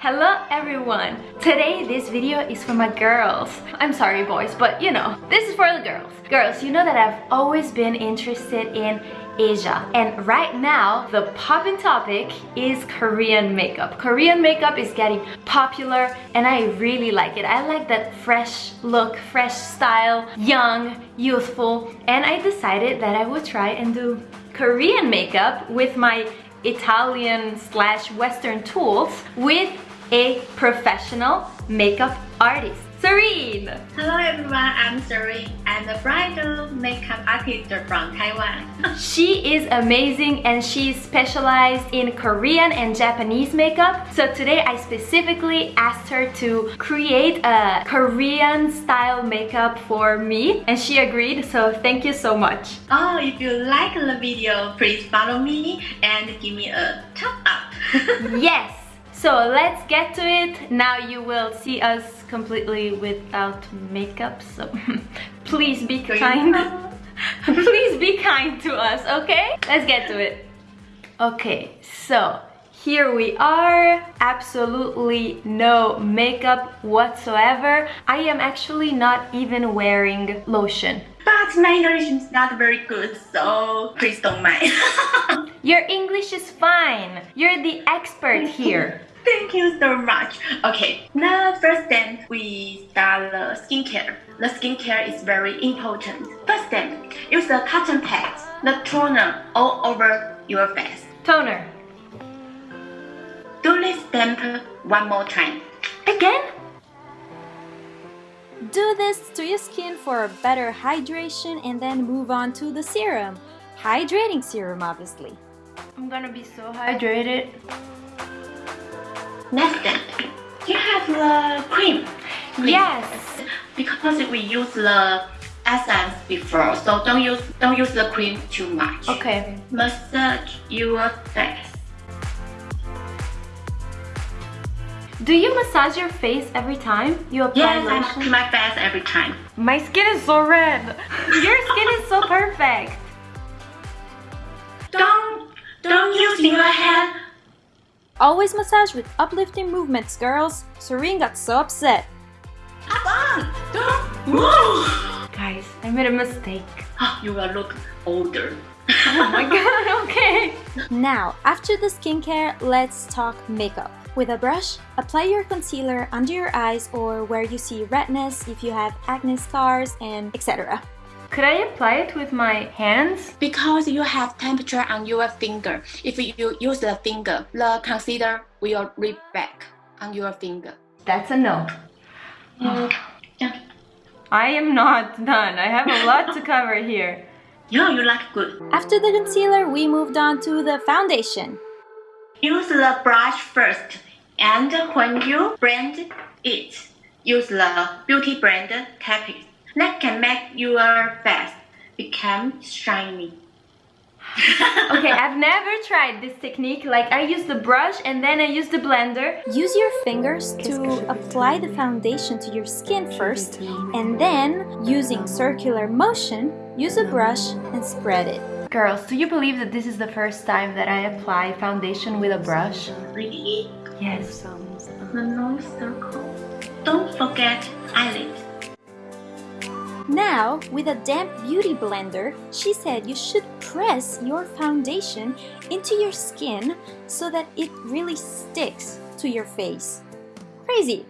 Hello everyone! Today this video is for my girls. I'm sorry boys, but you know, this is for the girls. Girls, you know that I've always been interested in Asia and right now the popping topic is Korean makeup. Korean makeup is getting popular and I really like it. I like that fresh look, fresh style, young, youthful and I decided that I would try and do Korean makeup with my Italian slash Western tools with a professional makeup artist. Serene! Hello everyone, I'm Serene. I'm a bridal makeup artist from Taiwan. she is amazing and she's specialized in Korean and Japanese makeup. So today I specifically asked her to create a Korean style makeup for me and she agreed so thank you so much. Oh, if you like the video, please follow me and give me a thumbs up. yes! So let's get to it. Now you will see us completely without makeup, so please be kind. please be kind to us, okay? Let's get to it. Okay, so here we are absolutely no makeup whatsoever i am actually not even wearing lotion but my english is not very good so please don't mind your english is fine you're the expert here Thank you so much. Okay, now first step we start the skincare. The skincare is very important. First step, use the cotton pads, the toner all over your face. Toner. Do this step one more time. Again? Do this to your skin for a better hydration and then move on to the serum. Hydrating serum, obviously. I'm gonna be so hydrated. Next step, you have the cream. cream. Yes. Because we use the essence before, so don't use don't use the cream too much. Okay. Massage your face. Do you massage your face every time you apply yes, lotion? Yes, I massage my face every time. My skin is so red. your skin is so perfect. Always massage with uplifting movements, girls. Serene got so upset. Abang, don't move! Guys, I made a mistake. Ah, you will look older. oh my god, okay. Now, after the skincare, let's talk makeup. With a brush, apply your concealer under your eyes or where you see redness if you have acne scars and etc. Could I apply it with my hands? Because you have temperature on your finger. If you use the finger, the concealer will rip back on your finger. That's a no. Mm. yeah. I am not done. I have a lot to cover here. Yeah, you look good. After the concealer, we moved on to the foundation. Use the brush first, and when you blend it, use the beauty blender Capiz that can make your face become shiny. okay, I've never tried this technique. Like I use the brush and then I use the blender. Use your fingers to apply the foundation to your skin first and then using circular motion, use a brush and spread it. Girls, do you believe that this is the first time that I apply foundation with a brush? Really? Yes. The nose circle. Don't forget eyelid. Now, with a damp beauty blender, she said you should press your foundation into your skin so that it really sticks to your face. Crazy!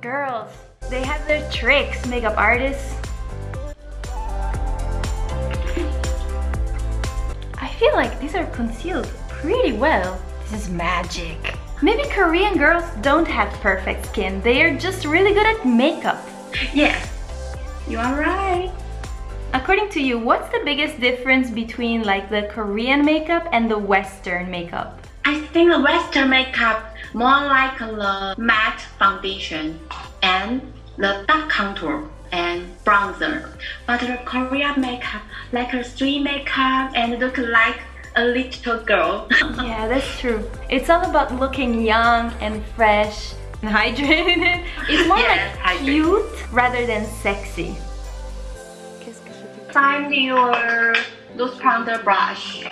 Girls, they have their tricks, makeup artists. I feel like these are concealed pretty well. This is magic. Maybe Korean girls don't have perfect skin. They are just really good at makeup. Yes, you are right. According to you, what's the biggest difference between like the Korean makeup and the Western makeup? I think the Western makeup more like the matte foundation and the dark contour and bronzer. But the Korean makeup like a street makeup and look like a little girl. yeah, that's true. It's all about looking young and fresh and hydrated. It's more yes, like hydrated. cute rather than sexy. Find your loose powder brush.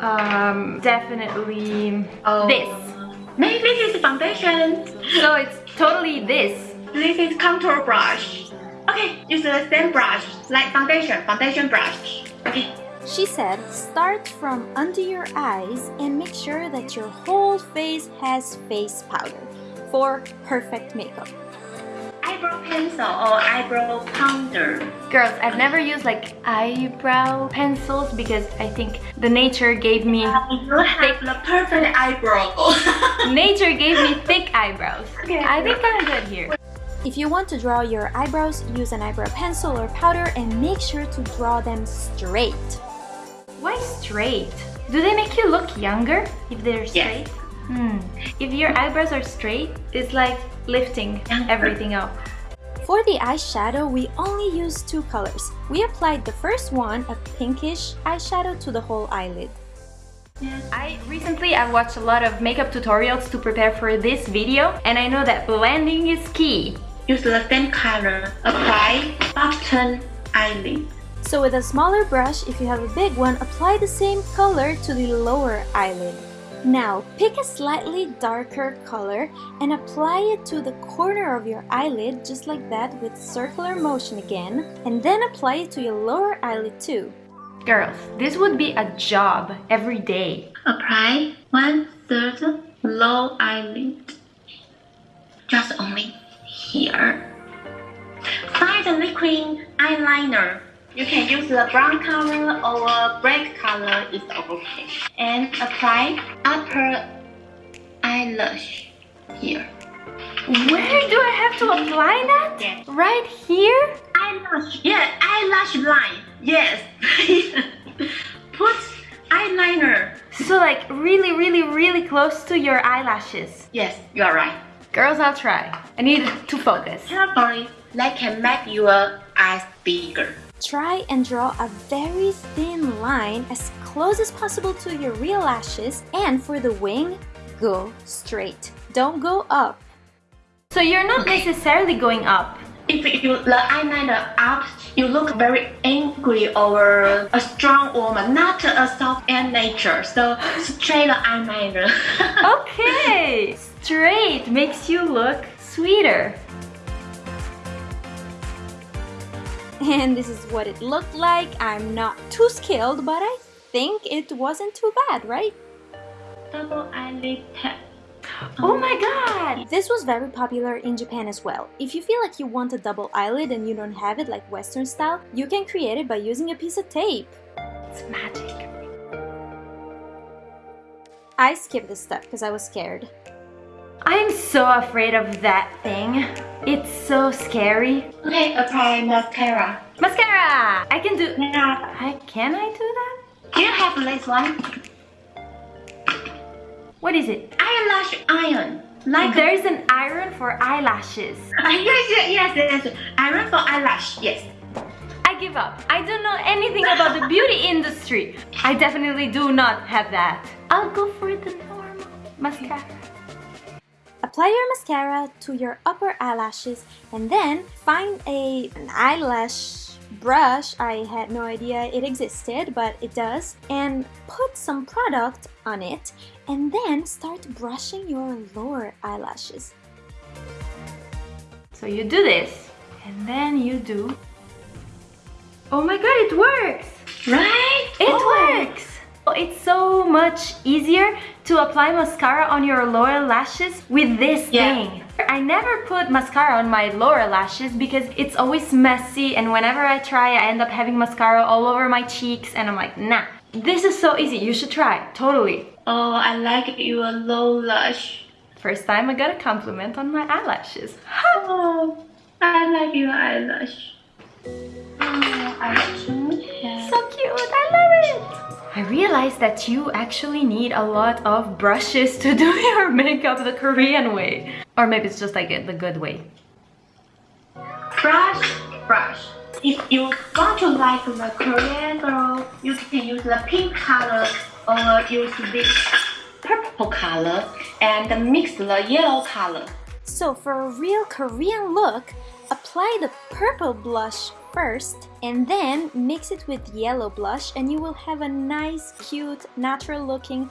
Um, definitely oh. this. Maybe this is foundation. So it's totally this. This is contour brush. Okay, use the same brush like foundation, foundation brush. Okay. She said, start from under your eyes and make sure that your whole face has face powder for perfect makeup. Eyebrow pencil or eyebrow powder. Girls, I've never used like eyebrow pencils because I think the nature gave me um, You have the perfect eyebrow. nature gave me thick eyebrows. Okay. I think I'm good here. If you want to draw your eyebrows, use an eyebrow pencil or powder and make sure to draw them straight. Why straight? Do they make you look younger if they're Yes. Straight? Hmm. If your eyebrows are straight, it's like lifting everything up. For the eyeshadow, we only used two colors. We applied the first one, a pinkish eyeshadow, to the whole eyelid. I recently I watched a lot of makeup tutorials to prepare for this video and I know that blending is key. Use the same color. Apply bottom eyelid. So with a smaller brush, if you have a big one, apply the same color to the lower eyelid. Now, pick a slightly darker color and apply it to the corner of your eyelid just like that with circular motion again and then apply it to your lower eyelid too. Girls, this would be a job every day. Apply one third low eyelid. Just only here. Find the liquid eyeliner. You can use the brown color or black color is okay. And apply upper eyelash here. Where do I have to apply that? Yes. Right here? Eyelash. Yeah, eyelash line. Yes. Put eyeliner. So like really, really, really close to your eyelashes. Yes, you are right. Girls, I'll try. I need to focus. Carefully, that can make your eyes bigger. Try and draw a very thin line as close as possible to your real lashes and for the wing, go straight. Don't go up. So you're not necessarily going up. If you the eyeliner up, you look very angry or a strong woman, not a soft and nature. So straight eyeliner. Okay, straight makes you look sweeter. And this is what it looked like. I'm not too skilled, but I think it wasn't too bad, right? Double eyelid tap. Oh my god! This was very popular in Japan as well. If you feel like you want a double eyelid and you don't have it like Western style, you can create it by using a piece of tape. It's magic. I skipped this step because I was scared. I'm so afraid of that thing. It's so scary. Okay, apply mascara. Mascara! I can do... Now, I, can I do that? do you have this one? What is it? Eyelash iron. Like There's an iron for eyelashes. Yes, yes, yes, yes. Iron for eyelash. Yes. I give up. I don't know anything about the beauty industry. I definitely do not have that. I'll go for the normal mascara. Apply your mascara to your upper eyelashes and then find a, an eyelash brush. I had no idea it existed, but it does. And put some product on it and then start brushing your lower eyelashes. So you do this, and then you do... Oh my god, it works! Right? It Oh. works! It's so much easier to apply mascara on your lower lashes with this Yeah. thing. I never put mascara on my lower lashes because it's always messy and whenever I try I end up having mascara all over my cheeks and I'm like, nah. This is so easy, you should try, totally. Oh, I like your low lash. First time I got a compliment on my eyelashes. Oh, I like your eyelash. Oh, I. So cute, I love it! I realized that you actually need a lot of brushes to do your makeup the Korean way. Or maybe it's just like it, the good way. brush, brush. If you want to like the Korean girl, you can use the pink color or use this purple color and mix the yellow color. So for a real Korean look, apply the purple blush first and then mix it with yellow blush and you will have a nice, cute, natural looking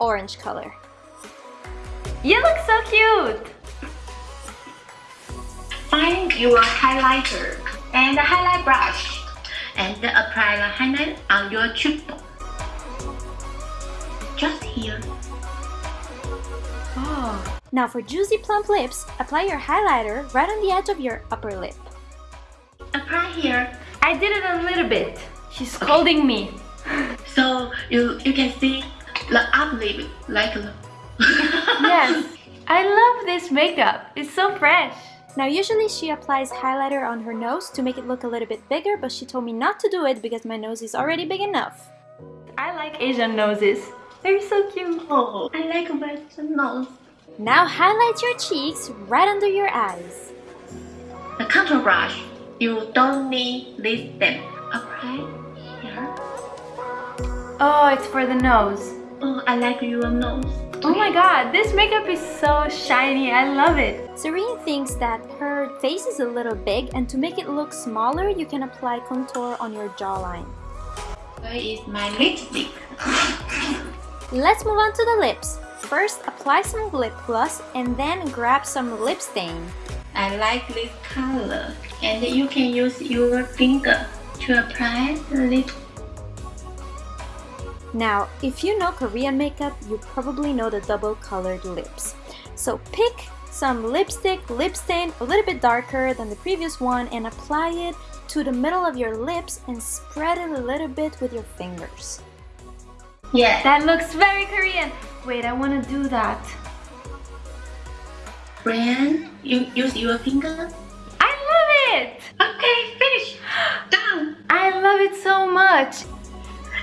orange color. You look so cute! Find your highlighter and a highlight brush and apply the highlight on your cheekbone. Just here. Oh. Now for juicy plump lips, apply your highlighter right on the edge of your upper lip. Apply here I did it a little bit. She's scolding me. so you you can see the up lip like Yes. I love this makeup. It's so fresh. Now usually she applies highlighter on her nose to make it look a little bit bigger, but she told me not to do it because my nose is already big enough. I like Asian noses. They're so cute. Oh, I like western nose. Now highlight your cheeks right under your eyes. The contour brush, you don't need this step. Apply here. Oh, it's for the nose. Oh, I like your nose. Oh my god, this makeup is so shiny. I love it. Serene thinks that her face is a little big and to make it look smaller, you can apply contour on your jawline. Where is my lipstick? Let's move on to the lips. First, apply some lip gloss and then grab some lip stain. I like this color. And you can use your finger to apply the lip. Now, if you know Korean makeup, you probably know the double colored lips. So pick some lipstick, lip stain a little bit darker than the previous one and apply it to the middle of your lips and spread it a little bit with your fingers. Yeah. That looks very Korean. Wait, I want to do that. Brian, you use your finger. It. Okay, finish. Done. I love it so much.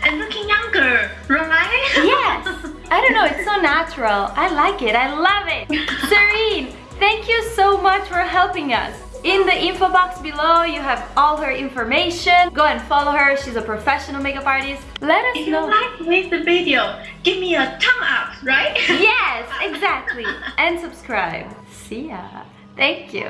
And looking younger, right? Yes. I don't know, it's so natural. I like it. I love it. Serene, thank you so much for helping us. In the info box below, you have all her information. Go and follow her. She's a professional makeup artist. Let us If you know. like this video, give me a thumb up, right? Yes, exactly. And subscribe. See ya. Thank you.